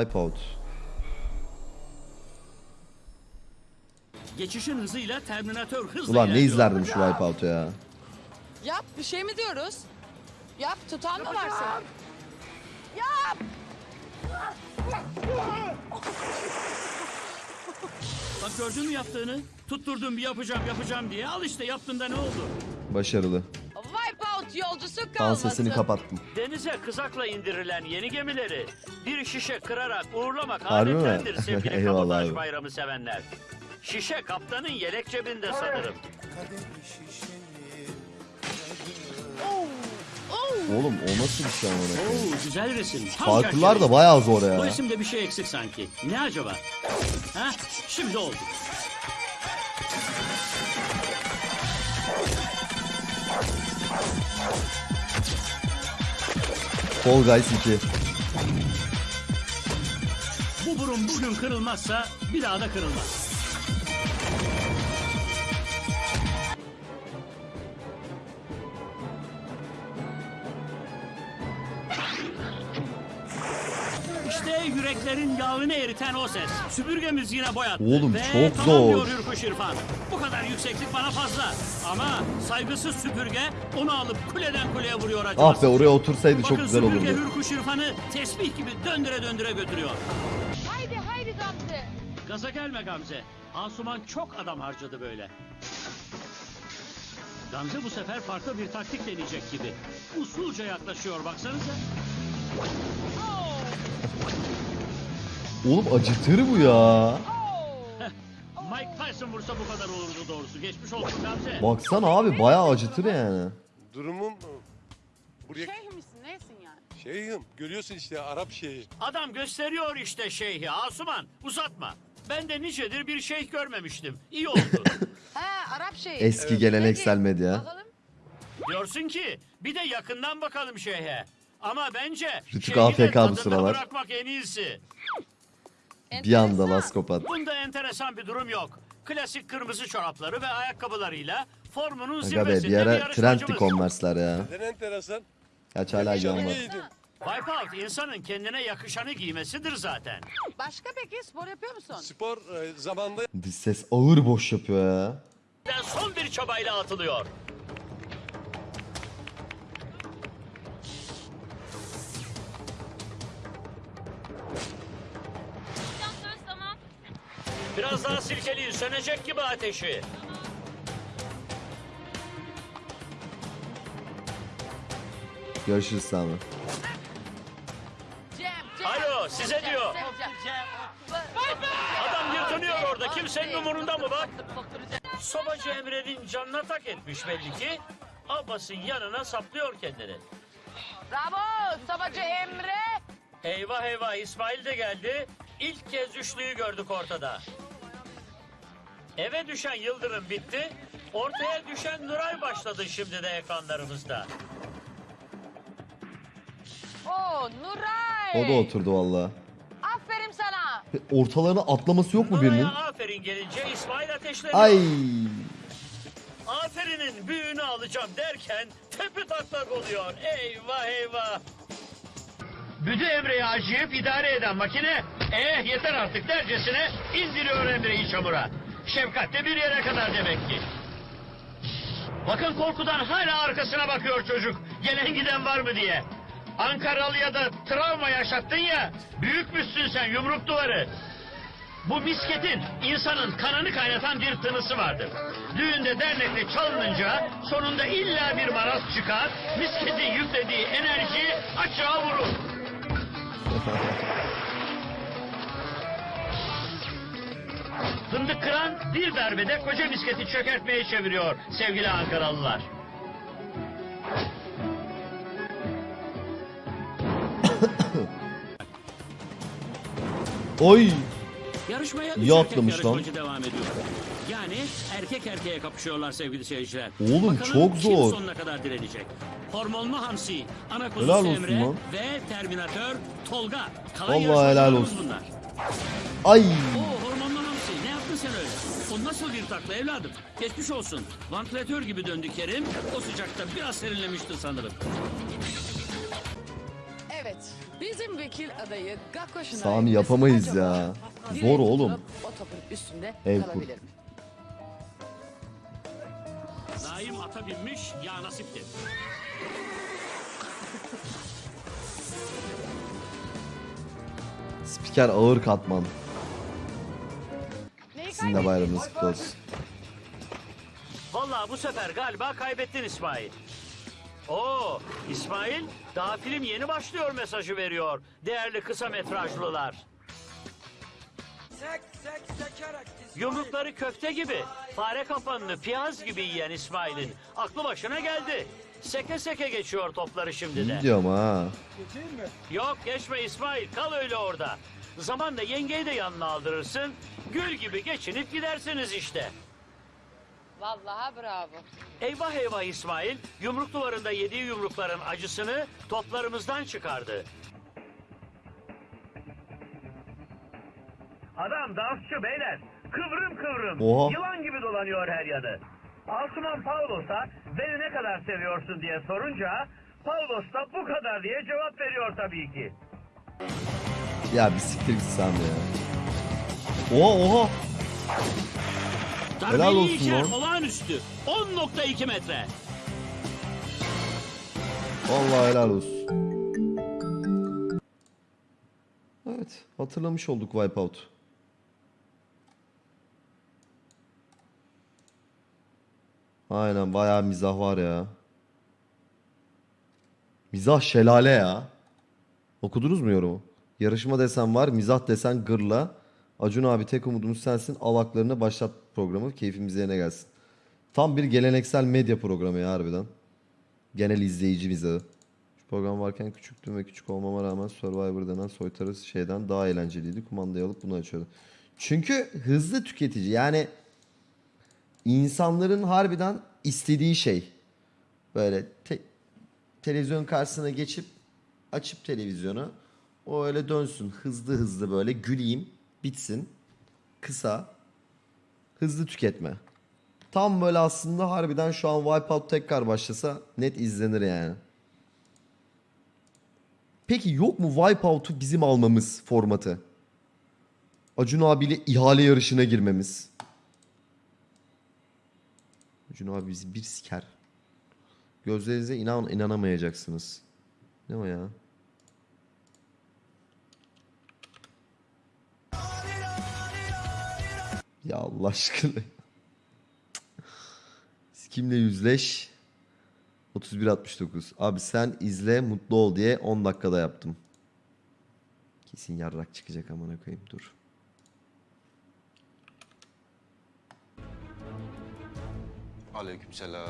Wipeout. Geçişin hızıyla Terminator hızla Ulan ne ilerliyor. izlerdim şu Wipeout'u ya. Yap bir şey mi diyoruz? Yap tutan mı var senin? Bak gördün mü yaptığını? Tutturdum bir yapacağım yapacağım diye. Al işte yaptığında ne oldu? Başarılı. Yolcusu kalmasın. sesini kapattım. Denize kızakla indirilen yeni gemileri bir şişe kırarak uğurlamak Harbi mi? sevgili Eyvallah kabotaj abi. bayramı sevenler. Şişe kaptanın yelek cebinde sanırım. Oğlum o nasıl bir şey amına koyayım? Oo güzel resim. Tam Parkurlar da bayağı zor Bu ya. resimde bir şey eksik sanki. Ne acaba? Ha? Şimdi oldu. Fall Guys 2. Bu burun bugün kırılmazsa bir daha da kırılmaz. Yüreklerin yağını eriten o ses. Süpürgemiz yine boyattı. Oğlum Ve çok tamam zor. diyor Hürkuş İrfan. Bu kadar yükseklik bana fazla. Ama saygısız süpürge onu alıp kuleden kuleye vuruyor acımasız. Ah be oraya otursaydı çok Bakın güzel süpürge olurdu. Hürkuş İrfan'ı tesbih gibi döndüre döndüre götürüyor. Haydi haydi Gamze. Gaza gelme Gamze. Asuman çok adam harcadı böyle. Gamze bu sefer farklı bir taktik deneyecek gibi. Usulca yaklaşıyor baksanıza. Oğlum acıtır bu ya. Mike Tyson vursa bu kadar olurdu doğrusu. Geçmiş olsun Gamze. Baksana abi bayağı acıtır yani. Durumum buraya Şeyh misin neysin yani? şeyhim görüyorsun işte Arap şeyhi. Adam gösteriyor işte şeyhi. Asuman uzatma. Ben de nicedir bir şeyh görmemiştim. İyi oldu. He Arap şeyi. Eski geleneksel medya. Bakalım. Diyorsun ki bir de yakından bakalım şeyhe. Ama bence Rütük AFK bu sıralar. bırakmak en iyisi. Bir anda Enteresan. laskopat. Bunda enteresan bir durum yok. Klasik kırmızı çorapları ve ayakkabılarıyla formunun Aga be zirvesinde bir ara yarışmacımız. trendti Converse'ler ya. Neden enteresan? Kaç hala giydin. Wipeout insanın kendine yakışanı giymesidir zaten. Başka peki spor yapıyor musun? Spor e, zamanda Diz ses ağır boş yapıyor ya. Ben son bir çabayla atılıyor. Biraz daha silkeleyin, sönecek gibi ateşi. Görüşürüz Sami. Alo, size diyor. Adam yırtınıyor orada, kimsenin umurunda mı bak? Sobacı Emre'nin canına tak etmiş belli ki. Abbas'ın yanına saplıyor kendini. Bravo Sabacı Emre. Eyvah eyvah İsmail de geldi. İlk kez üçlüyü gördük ortada. Eve düşen Yıldırım bitti. Ortaya düşen Nuray başladı şimdi de ekranlarımızda. Oo Nuray. O da oturdu valla. Aferin sana. Ortalarına atlaması yok mu birinin? Nuray'a aferin gelince İsmail ateşleniyor. Ay. Aferinin büyüğünü alacağım derken tepe taklak oluyor. Eyvah eyvah. Büdü Emre'yi acıyıp idare eden makine eh yeter artık dercesine indiriyor Emre'yi çamura. Şefkat de bir yere kadar demek ki. Bakın korkudan hala arkasına bakıyor çocuk. Gelen giden var mı diye. Ankaralı'ya da travma yaşattın ya. Büyükmüşsün sen yumruk duvarı. Bu misketin insanın kanını kaynatan bir tınısı vardır. Düğünde dernekte çalınınca sonunda illa bir maraz çıkar, misketin yüklediği enerji açığa vurur. Fındık kıran bir darbede koca misketi çökertmeye çeviriyor sevgili Ankaralılar. Oy. Yarışmaya İyi üç erkek atlamış lan. yarışmacı devam ediyor. Yani erkek erkeğe kapışıyorlar sevgili seyirciler. Oğlum Bakalım çok kim zor. sonuna kadar direnecek. Hormonlu Hamsi, ana Helal kuzusu olsun Emre lan. ve Terminatör Tolga. Kalan Vallahi yarışmacılarımız helal olsun. Bunlar. Ay. Oo hormonlu Hamsi ne yaptın sen öyle? Nasıl bir takla evladım? Geçmiş olsun. Vantilatör gibi döndü Kerim. O sıcakta biraz serinlemişti sanırım. Evet Bizim vekil adayı Gakko Şınay Sami yapamayız ya. Zor oğlum. O topun üstünde El kur. kalabilir mi? Naim ata binmiş ya nasipti. Spiker ağır katman. Sizin de bayramınız kutlu olsun. Vallahi bu sefer galiba kaybettin İsmail. Oo, İsmail daha film yeni başlıyor mesajı veriyor. Değerli kısa metrajlılar. Sek sek sekerek İsmail. Yumrukları köfte gibi, fare kafanını piyaz gibi yiyen İsmail'in aklı başına geldi. Seke seke geçiyor topları şimdi de. İyi diyorum ha. Yok geçme İsmail, kal öyle orada. Zamanla yengeyi de yanına aldırırsın. Gül gibi geçinip gidersiniz işte. Vallahi bravo. Eyvah eyvah İsmail, yumruk duvarında yediği yumrukların acısını toplarımızdan çıkardı. Adam dansçı beyler. Kıvrım kıvrım. Oha. Yılan gibi dolanıyor her yanı. Asuman Paulos'a beni ne kadar seviyorsun diye sorunca Paulos da bu kadar diye cevap veriyor tabii ki. Ya bir siktir git Sami ya. Oha oha. Helal olsun içer lan. olağanüstü. 10.2 metre. Vallahi helal olsun. Evet hatırlamış olduk Wipeout. Aynen bayağı mizah var ya. Mizah şelale ya. Okudunuz mu yorumu? Yarışma desen var, mizah desen gırla. Acun abi tek umudumuz sensin. Alaklarını başlat programı. Keyfimiz yerine gelsin. Tam bir geleneksel medya programı ya harbiden. Genel izleyici mizahı. Şu program varken küçüktüm ve küçük olmama rağmen Survivor denen soytarı şeyden daha eğlenceliydi. Kumandayı alıp bunu açıyordu. Çünkü hızlı tüketici yani insanların harbiden istediği şey. Böyle te- televizyon karşısına geçip açıp televizyonu o öyle dönsün hızlı hızlı böyle güleyim bitsin kısa hızlı tüketme. Tam böyle aslında harbiden şu an Wipeout tekrar başlasa net izlenir yani. Peki yok mu Wipeout'u bizim almamız formatı? Acun abiyle ihale yarışına girmemiz. Acun abi bizi bir siker. Gözlerinize inan inanamayacaksınız. Ne o ya? Ya Allah aşkına. Kimle yüzleş? 31.69. Abi sen izle mutlu ol diye 10 dakikada yaptım. Kesin yarrak çıkacak amına koyayım dur. Aleykümselam.